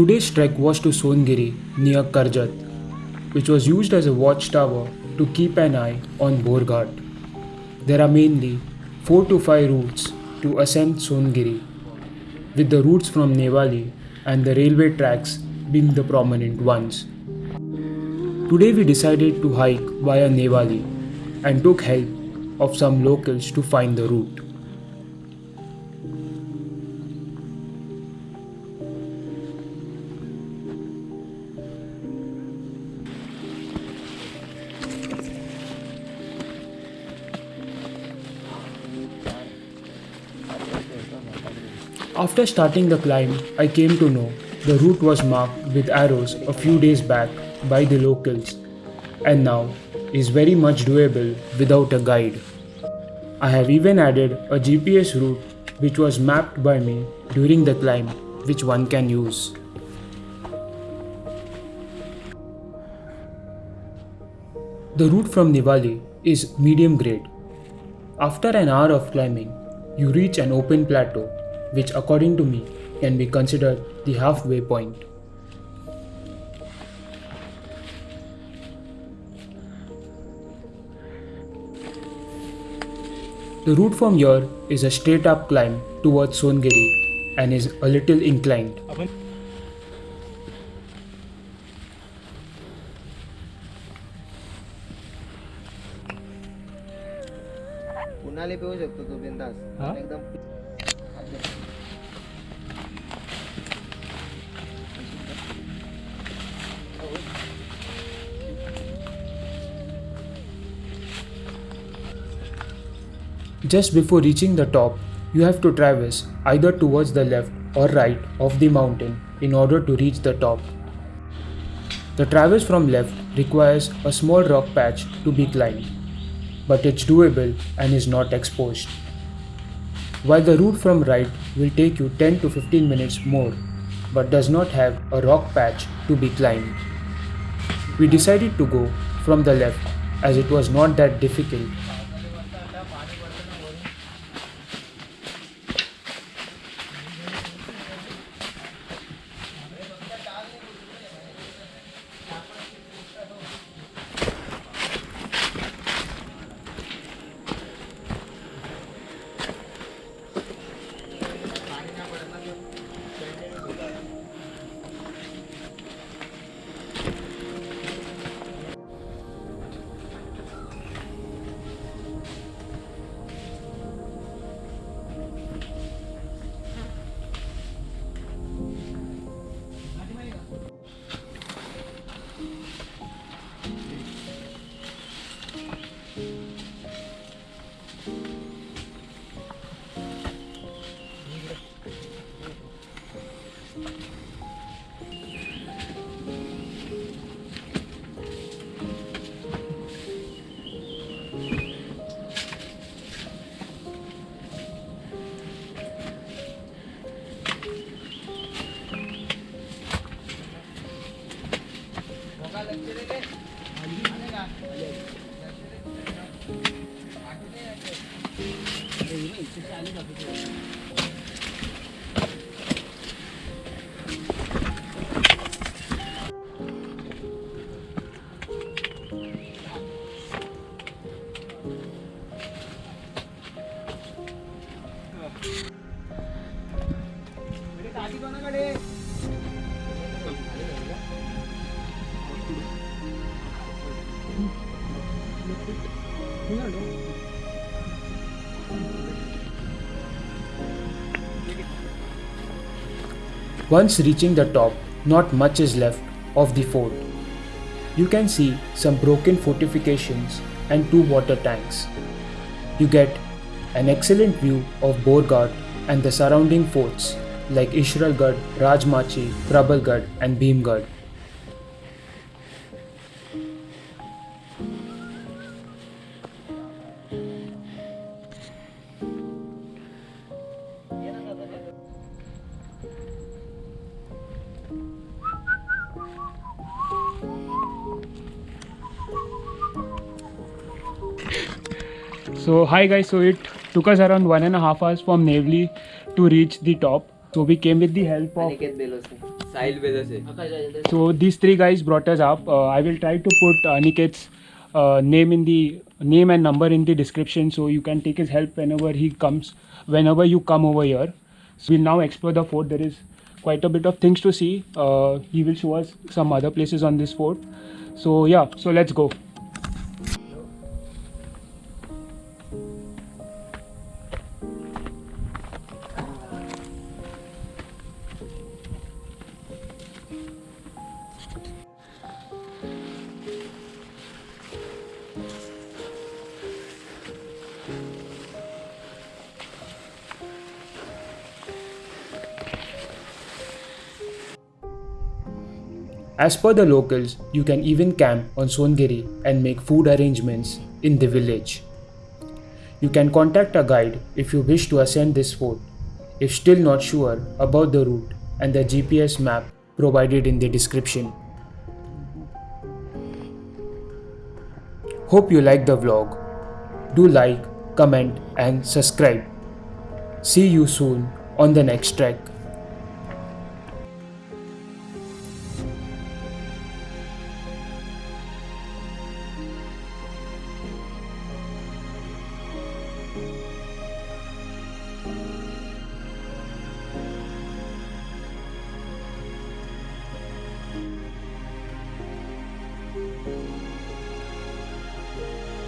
Today's trek was to Songiri near Karjat, which was used as a watchtower to keep an eye on Borghat. There are mainly 4 to 5 routes to ascend Songiri, with the routes from Nevali and the railway tracks being the prominent ones. Today we decided to hike via Nevali and took help of some locals to find the route. After starting the climb, I came to know the route was marked with arrows a few days back by the locals and now is very much doable without a guide. I have even added a GPS route which was mapped by me during the climb which one can use. The route from Nevali is medium grade. After an hour of climbing, you reach an open plateau which according to me can be considered the halfway point. The route from here is a straight up climb towards Songiri and is a little inclined. Just before reaching the top, you have to traverse either towards the left or right of the mountain in order to reach the top. The traverse from left requires a small rock patch to be climbed, but it's doable and is not exposed. While the route from right will take you 10 to 15 minutes more, but does not have a rock patch to be climbed. We decided to go from the left as it was not that difficult आधी कोणाकडे Once reaching the top, not much is left of the fort. You can see some broken fortifications and two water tanks. You get an excellent view of Borghat and the surrounding forts like Irshalgarh, Rajmachi, Prabalgarh and Bhimgarh. So hi guys, so it took us around one and a half hours from Navli to reach the top. So we came with the help of So these three guys brought us up. Uh, I will try to put Aniket's uh, name in the name and number in the description so you can take his help whenever he comes whenever you come over here. So we'll now explore the fort. There is quite a bit of things to see. Uh, he will show us some other places on this fort. So yeah so let's go. As per the locals, you can even camp on Songiri and make food arrangements in the village. You can contact a guide if you wish to ascend this fort, if still not sure about the route and the GPS map provided in the description. Hope you like the vlog. Do like, comment and subscribe. See you soon on the next track.